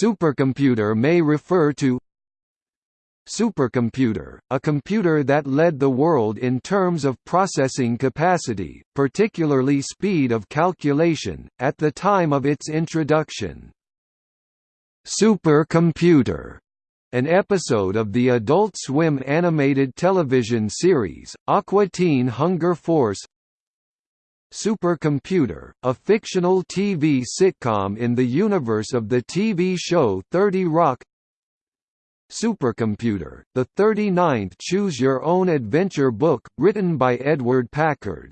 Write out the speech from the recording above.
Supercomputer may refer to Supercomputer, a computer that led the world in terms of processing capacity, particularly speed of calculation, at the time of its introduction. Supercomputer an episode of the Adult Swim animated television series, Aqua Teen Hunger Force Supercomputer, a fictional TV sitcom in the universe of the TV show 30 Rock. Supercomputer, the 39th Choose Your Own Adventure book, written by Edward Packard